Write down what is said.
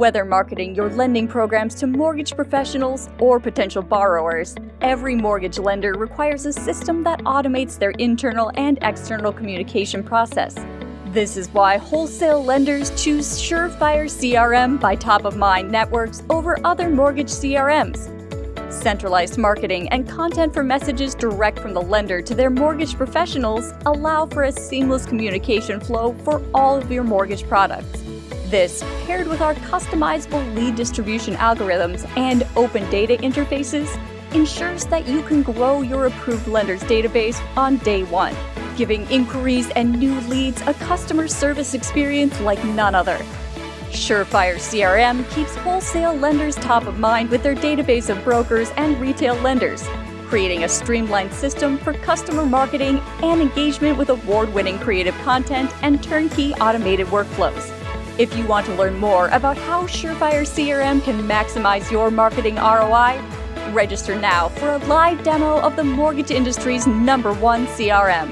Whether marketing your lending programs to mortgage professionals or potential borrowers, every mortgage lender requires a system that automates their internal and external communication process. This is why wholesale lenders choose Surefire CRM by Top of Mind Networks over other mortgage CRMs. Centralized marketing and content for messages direct from the lender to their mortgage professionals allow for a seamless communication flow for all of your mortgage products. This, paired with our customizable lead distribution algorithms and open data interfaces, ensures that you can grow your approved lender's database on day one, giving inquiries and new leads a customer service experience like none other. Surefire CRM keeps wholesale lenders top of mind with their database of brokers and retail lenders, creating a streamlined system for customer marketing and engagement with award-winning creative content and turnkey automated workflows. If you want to learn more about how Surefire CRM can maximize your marketing ROI, register now for a live demo of the mortgage industry's number one CRM.